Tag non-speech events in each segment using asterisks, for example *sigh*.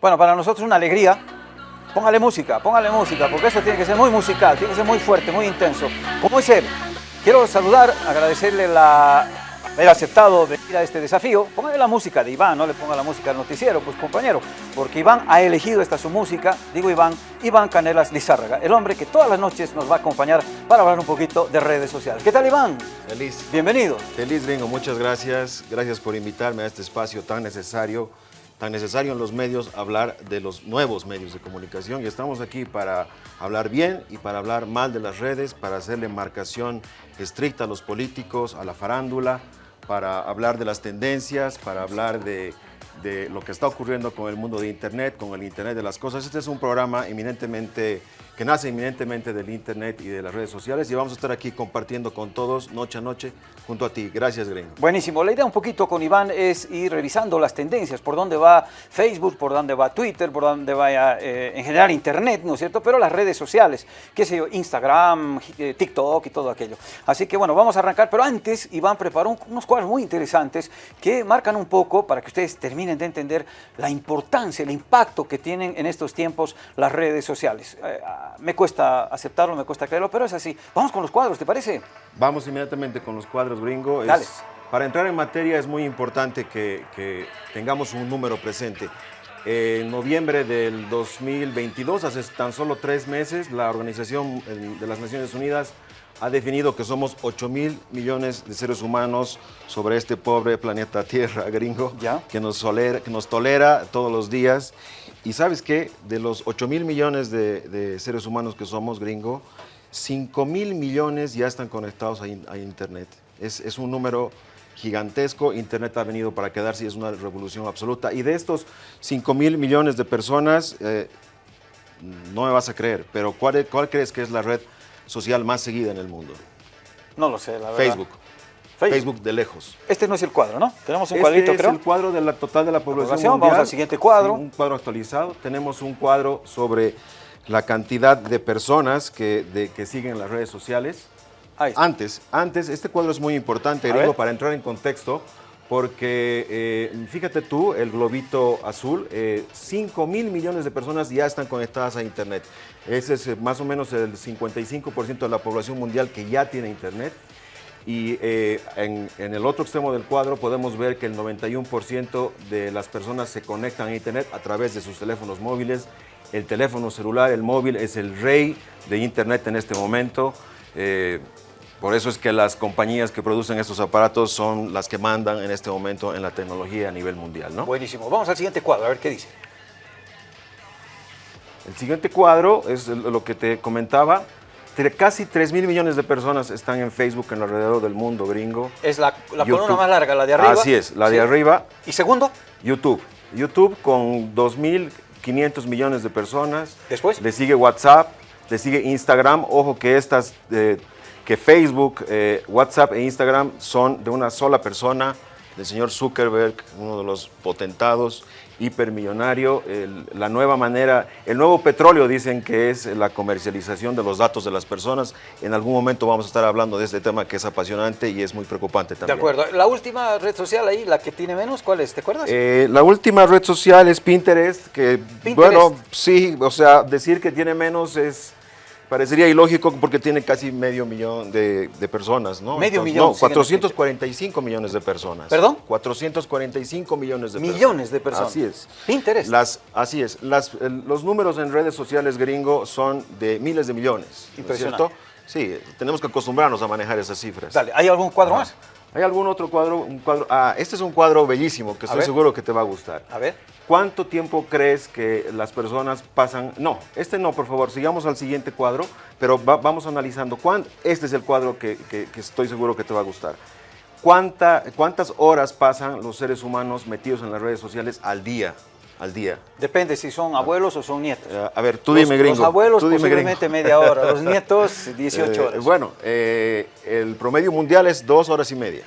Bueno, para nosotros es una alegría. Póngale música, póngale música, porque esto tiene que ser muy musical, tiene que ser muy fuerte, muy intenso. Como es él, quiero saludar, agradecerle la, haber aceptado venir a este desafío. Póngale la música de Iván, no le ponga la música al noticiero, pues compañero, porque Iván ha elegido esta su música, digo Iván, Iván Canelas Lizárraga, el hombre que todas las noches nos va a acompañar para hablar un poquito de redes sociales. ¿Qué tal Iván? Feliz. Bienvenido. Feliz, Gringo, muchas gracias. Gracias por invitarme a este espacio tan necesario tan necesario en los medios hablar de los nuevos medios de comunicación y estamos aquí para hablar bien y para hablar mal de las redes, para hacerle marcación estricta a los políticos, a la farándula, para hablar de las tendencias, para hablar de, de lo que está ocurriendo con el mundo de Internet, con el Internet de las cosas. Este es un programa eminentemente que nace eminentemente del Internet y de las redes sociales y vamos a estar aquí compartiendo con todos noche a noche junto a ti. Gracias, Gringo. Buenísimo. La idea un poquito con Iván es ir revisando las tendencias, por dónde va Facebook, por dónde va Twitter, por dónde va eh, en general Internet, ¿no es cierto? Pero las redes sociales, qué sé yo, Instagram, eh, TikTok y todo aquello. Así que bueno, vamos a arrancar, pero antes Iván preparó unos cuadros muy interesantes que marcan un poco, para que ustedes terminen de entender, la importancia, el impacto que tienen en estos tiempos las redes sociales. Eh, me cuesta aceptarlo, me cuesta creerlo, pero es así. Vamos con los cuadros, ¿te parece? Vamos inmediatamente con los cuadros, gringo. Dale. para entrar en materia es muy importante que, que tengamos un número presente. En noviembre del 2022, hace tan solo tres meses, la Organización de las Naciones Unidas ha definido que somos 8 mil millones de seres humanos sobre este pobre planeta Tierra, *laughs* gringo, ¿Ya? Que, nos tolera, que nos tolera todos los días. Y sabes qué, de los 8 mil millones de, de, seres humanos que somos, gringo, 5 mil millones ya están conectados a, in, a Internet. Es, es, un número gigantesco, Internet ha venido para quedarse y es una revolución absoluta. Y de estos 5 mil millones de personas, eh, no me vas a creer, pero ¿cuál, ¿cuál crees que es la red social más seguida en el mundo? No lo sé, la verdad. Facebook. Facebook. Facebook de lejos. Este no es el cuadro, ¿no? Tenemos un este cuadrito, es creo. el cuadro de la total de la población, población. mundial. Vamos al siguiente cuadro. Sí, un cuadro actualizado. Tenemos un cuadro sobre la cantidad de personas que, de, que siguen las redes sociales. Antes, antes, este cuadro es muy importante, gringo, para entrar en contexto, porque eh, fíjate tú, el globito azul, eh, 5 mil millones de personas ya están conectadas a Internet. Ese es eh, más o menos el 55% de la población mundial que ya tiene Internet. Y eh, en, en, el otro extremo del cuadro podemos ver que el 91% de las personas se conectan a Internet a través de sus teléfonos móviles. El teléfono celular, el móvil, es el rey de Internet en este momento. Por eso es que las compañías que producen estos aparatos son las que mandan en este momento en la tecnología a nivel mundial. ¿no? Buenísimo. Vamos al siguiente cuadro, a ver qué dice. El siguiente cuadro es lo que te comentaba. Casi 3 mil millones de personas están en Facebook en alrededor del mundo, gringo. Es la, la columna más larga, la de arriba. Así es, la sí. de arriba. ¿Y segundo? YouTube. YouTube con 2.500 millones de personas. ¿Después? Le sigue WhatsApp, le sigue Instagram. Ojo que estas, eh, que Facebook, eh, WhatsApp e Instagram son de una sola persona, del señor Zuckerberg, uno de los potentados hipermillonario, el, la nueva manera, el nuevo petróleo dicen que es la comercialización de los datos de las personas. En algún momento vamos a estar hablando de este tema que es apasionante y es muy preocupante también. De acuerdo. La última red social ahí, la que tiene menos, ¿cuál es? ¿Te acuerdas? Eh, la última red social es Pinterest, que Pinterest. bueno, sí, o sea, decir que tiene menos es... Parecería ilógico porque tiene casi medio millón de, de personas, ¿no? Medio Entonces, millón. No, 445 millones de personas. ¿Perdón? 445 millones de personas. Millones de personas. Así es. Pinterest. Las, así es. Las, los números en redes sociales gringo son de miles de millones. ¿no es Impresionante. cierto? Sí, tenemos que acostumbrarnos a manejar esas cifras. Dale, ¿hay algún cuadro más? ¿Hay algún otro cuadro? Un cuadro? Ah, este es un cuadro bellísimo que estoy ver. seguro que te va a gustar. A ver. ¿Cuánto tiempo crees que las personas pasan? No, este no, por favor, sigamos al siguiente cuadro, pero va, vamos analizando. ¿cuán, este es el cuadro que, que, que, estoy seguro que te va a gustar. ¿Cuánta, ¿Cuántas horas pasan los seres humanos metidos en las redes sociales al día? Al día. Depende si son abuelos o son nietos. Uh, a ver, tú los, dime, gringo. Los abuelos tú dime, posiblemente gringo. media hora, los *laughs* nietos 18 horas. Eh, bueno, eh, el promedio mundial es dos horas y media.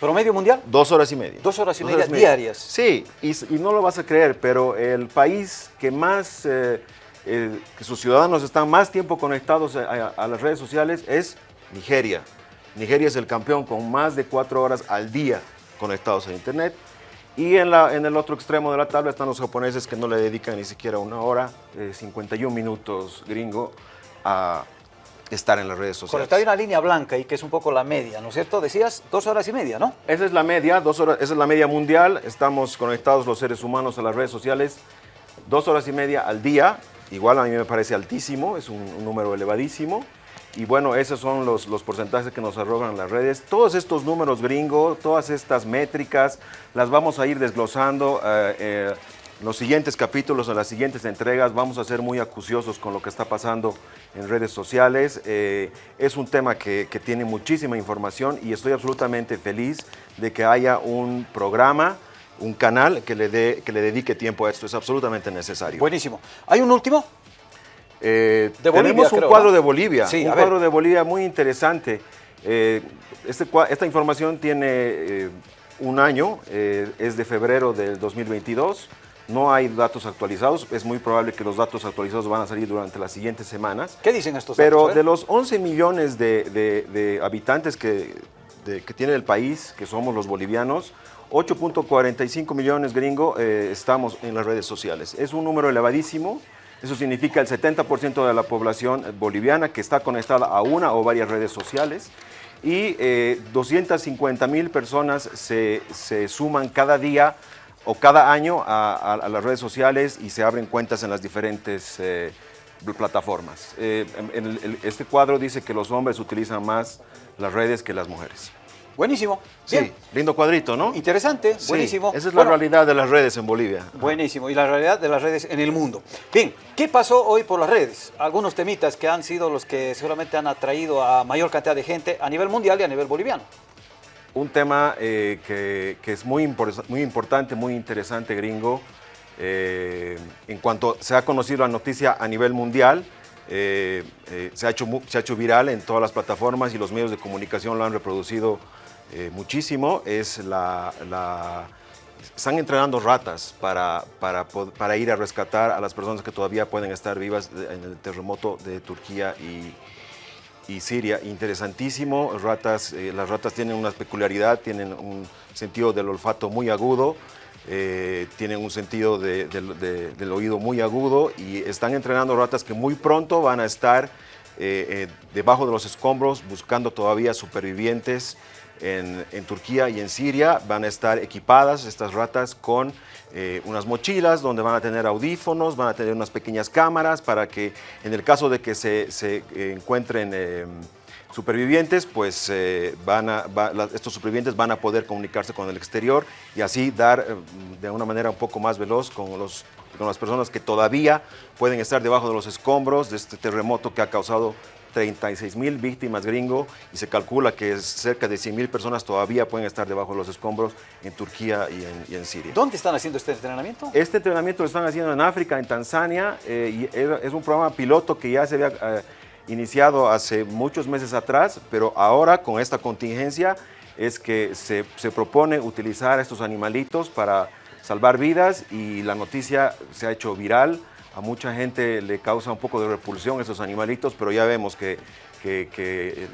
¿Promedio mundial? Dos horas y media. Dos horas y dos media horas y media. diarias. Sí, y, y, no lo vas a creer, pero el país que más, eh, el, que sus ciudadanos están más tiempo conectados a, a, a, las redes sociales es Nigeria. Nigeria es el campeón con más de cuatro horas al día conectados a Internet. Y en, la, en el otro extremo de la tabla están los japoneses que no le dedican ni siquiera una hora, 51 minutos gringo, a estar en las redes sociales. Correcto, hay una línea blanca y que es un poco la media, ¿no es cierto? Decías dos horas y media, ¿no? Esa es la media, dos horas, esa es la media mundial. Estamos conectados los seres humanos a las redes sociales dos horas y media al día. Igual a mí me parece altísimo, es un, número elevadísimo. Y bueno, esos son los, los, porcentajes que nos arrogan las redes. Todos estos números gringos, todas estas métricas, las vamos a ir desglosando. Eh, eh, los siguientes capítulos, en las siguientes entregas, vamos a ser muy acuciosos con lo que está pasando en redes sociales. Eh, es un tema que, tiene muchísima información y estoy absolutamente feliz de que haya un programa, un canal que le, dé, que le dedique tiempo a esto. Es absolutamente necesario. Buenísimo. ¿Hay un último? Eh, tenemos un cuadro de Bolivia, un cuadro de Bolivia muy interesante. Eh, este, esta información tiene un año, es de febrero del 2022. No hay datos actualizados, es muy probable que los datos actualizados van a salir durante las siguientes semanas. ¿Qué dicen estos Pero datos? Pero de los 11 millones de, habitantes que, que, tiene el país, que somos los bolivianos, 8.45 millones gringo eh, estamos en las redes sociales. Es un número elevadísimo, eso significa el 70% de la población boliviana que está conectada a una o varias redes sociales y 250 eh, mil personas se, se suman cada día o cada año a, las redes sociales y se abren cuentas en las diferentes eh, plataformas. Eh, en este cuadro dice que los hombres utilizan más las redes que las mujeres. Buenísimo. Sí, lindo cuadrito, ¿no? Interesante, buenísimo. Esa es la realidad de las redes en Bolivia. Buenísimo, y la realidad de las redes en el mundo. Bien, ¿qué pasó hoy por las redes? Algunos temitas que han sido los que seguramente han atraído a mayor cantidad de gente a nivel mundial y a nivel boliviano un tema eh, que, es muy, muy importante, muy interesante, gringo. Eh, en cuanto se ha conocido la noticia a nivel mundial, eh, se, ha hecho, se ha hecho viral en todas las plataformas y los medios de comunicación lo han reproducido muchísimo. Es la, están entrenando ratas para, para, para, ir a rescatar a las personas que todavía pueden estar vivas en el terremoto de Turquía y, y Siria. Interesantísimo, eh, las ratas tienen una peculiaridad, tienen un sentido del olfato muy agudo, eh, tienen un sentido del oído muy agudo y están entrenando ratas que muy pronto van a estar eh, debajo de los escombros buscando todavía supervivientes en, Turquía y en Siria. Van a estar equipadas estas ratas con eh, unas mochilas donde van a tener audífonos, van a tener unas pequeñas cámaras para que en el caso de que se, eh, encuentren em, supervivientes, pues eh, van a, estos supervivientes van a poder comunicarse con el exterior y así dar de una manera un poco más veloz con las personas que todavía pueden estar debajo de los escombros de este terremoto que ha causado 36 mil víctimas gringo y se calcula que cerca de 100 mil personas todavía pueden estar debajo de los escombros en Turquía y en, Siria. ¿Dónde están haciendo este entrenamiento? Este entrenamiento lo están haciendo en África, en Tanzania, eh, y es un programa piloto que ya se había eh, iniciado hace muchos meses atrás, pero ahora con esta contingencia es que se, se propone utilizar estos animalitos para salvar vidas y la noticia se ha hecho viral a mucha gente le causa un poco de repulsión esos animalitos, pero ya vemos que, eh,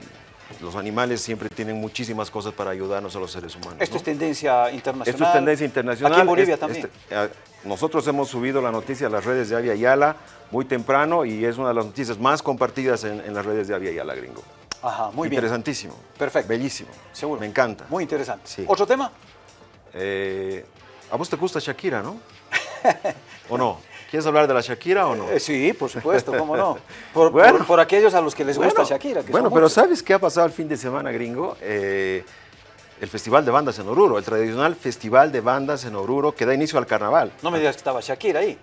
los animales siempre tienen muchísimas cosas para ayudarnos a los seres humanos. Esto es tendencia internacional. Esto es tendencia internacional. Aquí en Bolivia también. Este, eh, nosotros hemos subido la noticia a las redes de Avia Yala muy temprano y es una de las noticias más compartidas en, las redes de Avia Yala, gringo. Ajá, muy bien. Interesantísimo. Perfecto. Bellísimo. Seguro. Me encanta. Muy interesante. ¿Otro tema? Eh, a vos te gusta Shakira, ¿no? *laughs* ¿O no? ¿Quieres hablar de la Shakira o no? Eh, sí, por supuesto, cómo no. *laughs* Por, aquellos a los que les gusta Shakira. bueno, pero ¿sabes qué ha pasado el fin de semana, gringo? Eh, el Festival de Bandas en Oruro, el tradicional Festival de Bandas en Oruro que da inicio al carnaval. No me digas que estaba Shakira ahí.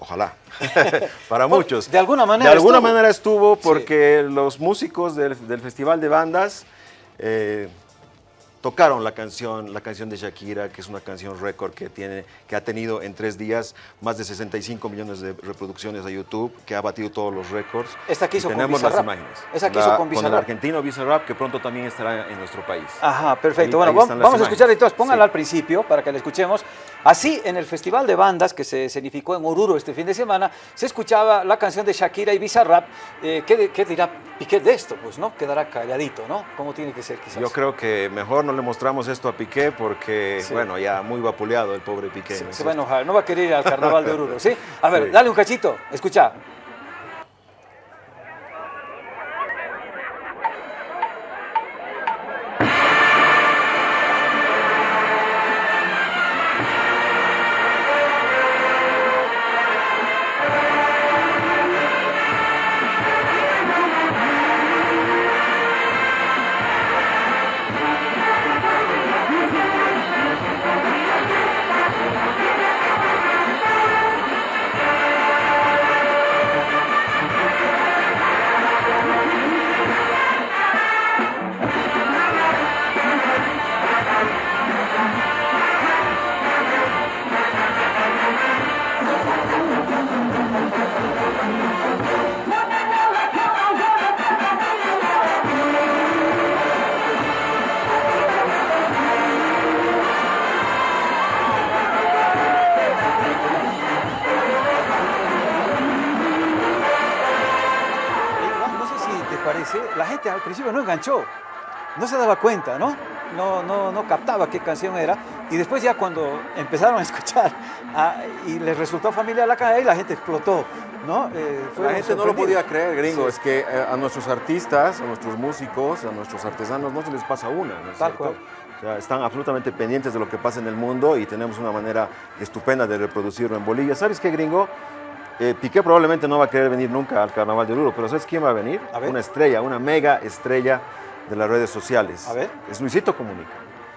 Ojalá, *laughs* para muchos. De alguna manera De alguna manera estuvo porque los músicos del, Festival de Bandas eh, tocaron la canción, la canción de Shakira, que es una canción récord que, tiene, que ha tenido en tres días más de 65 millones de reproducciones a YouTube, que ha batido todos los récords. Esta que hizo tenemos las imágenes. Esta que hizo con Con el argentino Bizarrap, que pronto también estará en nuestro país. Ajá, perfecto. bueno, vamos a escuchar entonces, pónganla al principio para que la escuchemos. Así, en el Festival de Bandas que se escenificó en Oruro este fin de semana, se escuchaba la canción de Shakira y Bizarrap. Eh, ¿qué, ¿Qué dirá Piqué de esto? Pues, ¿no? Quedará calladito, ¿no? ¿Cómo tiene que ser, quizás? Yo creo que mejor no le mostramos esto a Piqué porque, bueno, ya muy vapuleado el pobre Piqué. Se, va a enojar, no va a querer ir al *laughs* carnaval de Oruro, ¿sí? A ver, dale un cachito, escucha. Al principio no enganchó, no se daba cuenta, ¿no? No, no, no captaba qué canción era. Y después ya cuando empezaron a escuchar ah, y les resultó familiar la canción, la gente explotó, ¿no? Eh, la gente no lo podía creer, gringo. Es que eh, a nuestros artistas, a nuestros músicos, a nuestros artesanos no se les pasa una, ¿no es Tal Cual. O sea, están absolutamente pendientes de lo que pasa en el mundo y tenemos una manera estupenda de reproducirlo en Bolivia. ¿Sabes qué, gringo? Eh, Piqué probablemente no va a querer venir nunca al Carnaval de Oruro, pero ¿sabes quién va a venir? Una estrella, una mega estrella de las redes sociales. A ver. Es Luisito Comunica.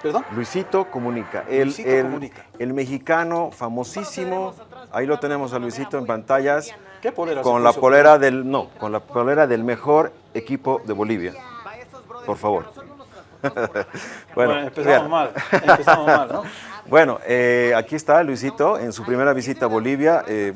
¿Perdón? Luisito Comunica. El, Luisito el, Comunica. El mexicano famosísimo. Ahí lo tenemos a Luisito en pantallas. ¿Qué polera? Con la polera del, no, con la polera del mejor equipo de Bolivia. Por favor. *laughs* bueno, empezamos mal, empezamos mal, ¿no? *laughs* Bueno, eh, aquí está Luisito en su primera visita a Bolivia, eh,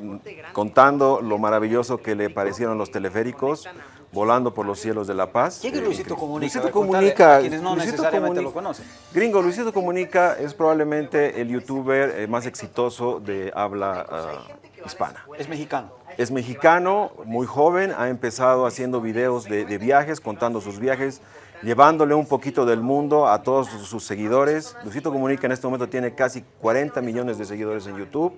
contando lo maravilloso que le parecieron los teleféricos, volando por los cielos de La Paz. ¿Quién es Luisito eh, Comunica? Luisito Comunica. quienes no necesariamente lo conocen. Gringo, Luisito Comunica es probablemente el youtuber más exitoso de habla ah, hispana. Es mexicano. Es mexicano, muy joven, ha empezado haciendo videos de, de viajes, contando sus viajes, llevándole un poquito del mundo a todos sus seguidores. Luisito Comunica en este momento tiene casi 40 millones de seguidores en YouTube,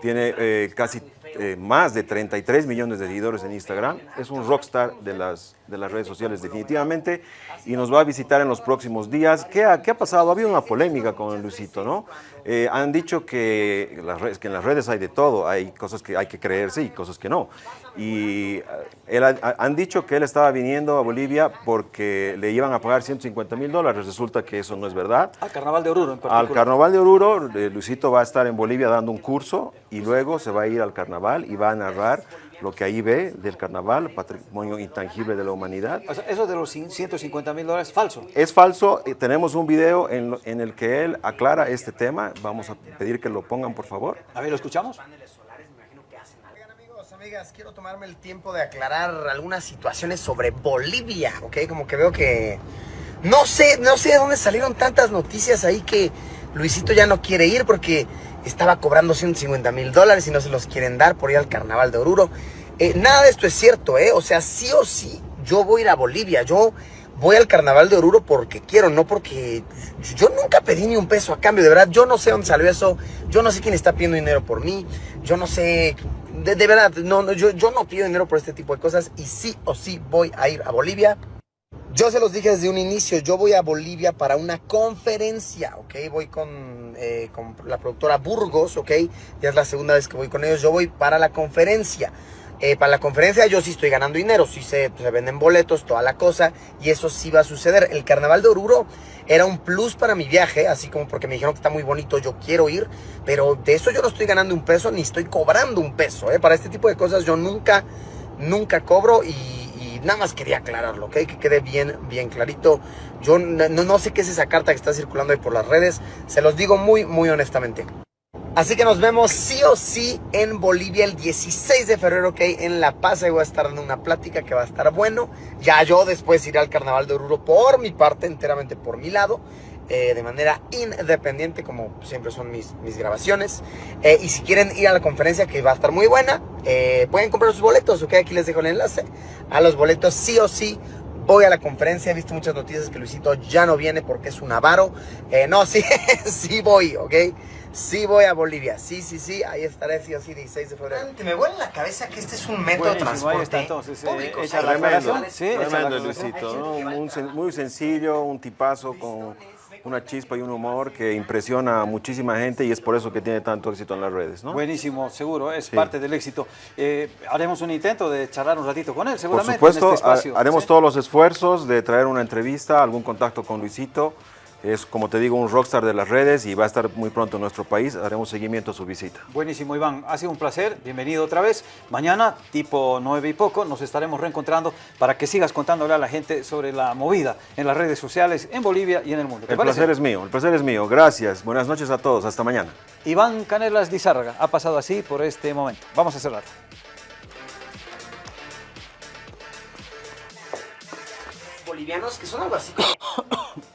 tiene eh, casi eh, más de 33 millones de seguidores en Instagram. Es un rockstar de las, de las redes sociales definitivamente y nos va a visitar en los próximos días. ¿Qué ha, qué ha pasado? Ha habido una polémica con Luisito, ¿no? Eh, han dicho que, las redes, que en las redes hay de todo, hay cosas que hay que creerse y cosas que no. Y él, han dicho que él estaba viniendo a Bolivia porque le iban a pagar 150 mil dólares. Resulta que eso no es verdad. Al Carnaval de Oruro en particular. Al Carnaval de Oruro, Luisito va a estar en Bolivia dando un curso y luego se va a ir al Carnaval y va a narrar lo que ahí ve del carnaval, patrimonio intangible de la humanidad. eso de los 150 mil dólares es falso. Es falso. Eh, tenemos un video en, en, el que él aclara este tema. Vamos a pedir que lo pongan, por favor. A ver, ¿lo escuchamos? amigos, amigas, quiero tomarme el tiempo de aclarar algunas situaciones sobre Bolivia, ¿ok? Como que veo que... No sé, no sé de dónde salieron tantas noticias ahí que Luisito ya no quiere ir porque estaba cobrando 150 mil dólares y no se los quieren dar por ir al carnaval de Oruro. Eh, nada de esto es cierto, ¿eh? O sea, sí o sí, yo voy a ir a Bolivia, yo voy al carnaval de Oruro porque quiero, no porque yo nunca pedí ni un peso a cambio, de verdad, yo no sé dónde salió eso, yo no sé quién está pidiendo dinero por mí, yo no sé, de, verdad, no, yo, yo no pido dinero por este tipo de cosas y sí o sí voy a ir a Bolivia. Yo se los dije desde un inicio, yo voy a Bolivia para una conferencia, ¿ok? Voy con, eh, con la productora Burgos, ¿ok? Ya es la segunda vez que voy con ellos, yo voy para la conferencia. Eh, para la conferencia yo sí estoy ganando dinero, sí se, se, venden boletos, toda la cosa, y eso sí va a suceder. El carnaval de Oruro era un plus para mi viaje, así como porque me dijeron que está muy bonito, yo quiero ir, pero de eso yo no estoy ganando un peso ni estoy cobrando un peso. ¿eh? Para este tipo de cosas yo nunca, nunca cobro y nada más quería aclararlo, ¿ok? Que quede bien, bien clarito. Yo no, sé qué es esa carta que está circulando ahí por las redes. Se los digo muy, muy honestamente. Así que nos vemos sí o sí en Bolivia el 16 de febrero, ok, en La Paz. Ahí voy a estar dando una plática que va a estar bueno. Ya yo después iré al Carnaval de Oruro por mi parte, enteramente por mi lado. Eh, de manera independiente, como siempre son mis, mis grabaciones. Eh, y si quieren ir a la conferencia, que va a estar muy buena, eh, pueden comprar sus boletos, ok, aquí les dejo el enlace. A los boletos sí o sí hoy a la conferencia. He visto muchas noticias que Luisito ya no viene porque es un avaro. Eh, no, *laughs* sí, sí voy, ¿ok? Sí voy a Bolivia, sí, sí, sí, ahí estaré sí o sí 16 de febrero. me vuelve en la cabeza que este es un método de transporte entonces, público. Eh, tremendo, sí, tremendo Luisito, ¿no? muy sencillo, un tipazo con una chispa y un humor que impresiona a muchísima gente y es por eso que tiene tanto éxito en las redes. ¿no? Buenísimo, seguro, es parte del éxito. Eh, haremos un intento de charlar un ratito con él, seguramente. Por supuesto, este haremos todos los esfuerzos de traer una entrevista, algún contacto con Luisito. Es, como te digo, un rockstar de las redes y va a estar muy pronto en nuestro país. Haremos seguimiento a su visita. Buenísimo, Iván. Ha sido un placer. Bienvenido otra vez. Mañana, tipo nueve y poco, nos estaremos reencontrando para que sigas contándole a la gente sobre la movida en las redes sociales en Bolivia y en el mundo. el placer es mío, el placer es mío. Gracias. Buenas noches a todos. Hasta mañana. Iván Canelas Lizárraga ha pasado así por este momento. Vamos a cerrar. Bolivianos que son algo así como... *coughs*